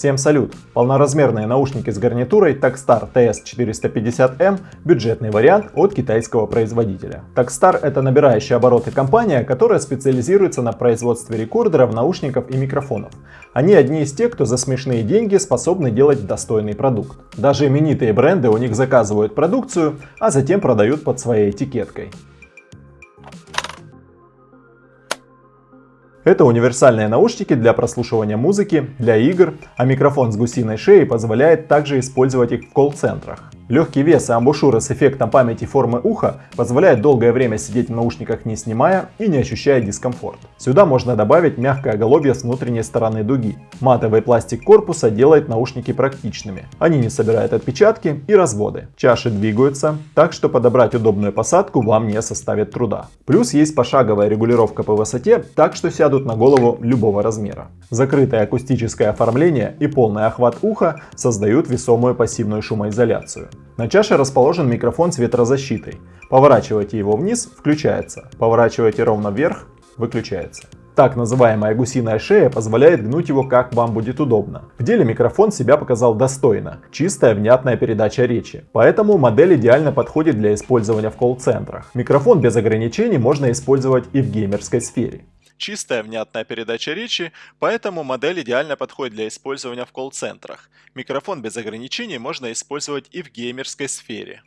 Всем салют! Полноразмерные наушники с гарнитурой Takstar TS450M – бюджетный вариант от китайского производителя. Takstar – это набирающая обороты компания, которая специализируется на производстве рекордеров, наушников и микрофонов. Они одни из тех, кто за смешные деньги способны делать достойный продукт. Даже именитые бренды у них заказывают продукцию, а затем продают под своей этикеткой. Это универсальные наушники для прослушивания музыки, для игр, а микрофон с гусиной шеей позволяет также использовать их в колл-центрах. Легкий вес и амбушюры с эффектом памяти формы уха позволяют долгое время сидеть в наушниках не снимая и не ощущая дискомфорт. Сюда можно добавить мягкое оголовье с внутренней стороны дуги. Матовый пластик корпуса делает наушники практичными. Они не собирают отпечатки и разводы. Чаши двигаются, так что подобрать удобную посадку вам не составит труда. Плюс есть пошаговая регулировка по высоте, так что сядут на голову любого размера. Закрытое акустическое оформление и полный охват уха создают весомую пассивную шумоизоляцию. На чаше расположен микрофон с ветрозащитой. Поворачивайте его вниз – включается. Поворачивайте ровно вверх – выключается. Так называемая гусиная шея позволяет гнуть его как вам будет удобно. В деле микрофон себя показал достойно, чистая внятная передача речи. Поэтому модель идеально подходит для использования в колл-центрах. Микрофон без ограничений можно использовать и в геймерской сфере чистая внятная передача речи, поэтому модель идеально подходит для использования в колл-центрах. Микрофон без ограничений можно использовать и в геймерской сфере.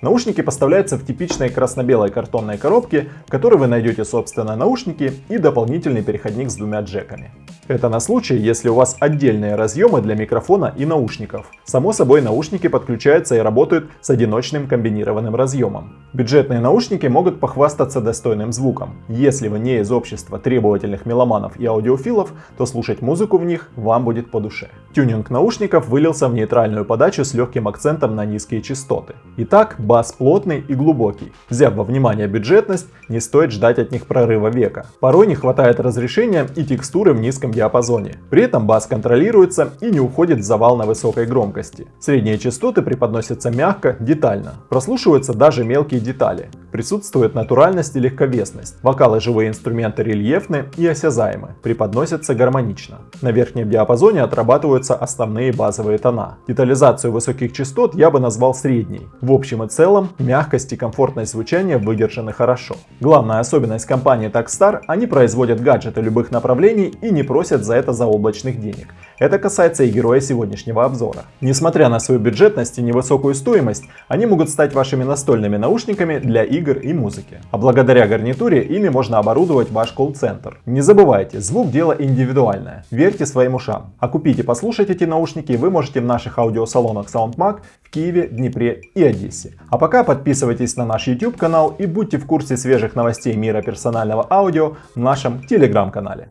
Наушники поставляются в типичной красно-белой картонной коробке, в которой вы найдете собственно наушники и дополнительный переходник с двумя джеками. Это на случай, если у вас отдельные разъемы для микрофона и наушников. Само собой наушники подключаются и работают с одиночным комбинированным разъемом. Бюджетные наушники могут похвастаться достойным звуком. Если вы не из общества требовательных меломанов и аудиофилов, то слушать музыку в них вам будет по душе. Тюнинг наушников вылился в нейтральную подачу с легким акцентом на низкие частоты. Итак, бас плотный и глубокий. Взяв во внимание бюджетность, не стоит ждать от них прорыва века. Порой не хватает разрешения и текстуры в низком диапазоне. При этом бас контролируется и не уходит в завал на высокой громкости. Средние частоты преподносятся мягко, детально. Прослушиваются даже мелкие детали. Присутствует натуральность и легковесность. Вокалы живые инструменты рельефны и осязаемы, преподносятся гармонично. На верхнем диапазоне отрабатываются основные базовые тона. Детализацию высоких частот я бы назвал средней. В общем и целом, мягкость и комфортность звучания выдержаны хорошо. Главная особенность компании Takstar – они производят гаджеты любых направлений и не просят за это заоблачных денег. Это касается и героя сегодняшнего обзора. Несмотря на свою бюджетность и невысокую стоимость, они могут стать вашими настольными наушниками для игр и музыки. А благодаря гарнитуре ими можно оборудовать ваш колл-центр. Не забывайте, звук дело индивидуальное. Верьте своим ушам. А купить и послушать эти наушники вы можете в наших аудиосалонах SoundMag в Киеве, Днепре и Одессе. А пока подписывайтесь на наш YouTube канал и будьте в курсе свежих новостей мира персонального аудио в нашем телеграм-канале.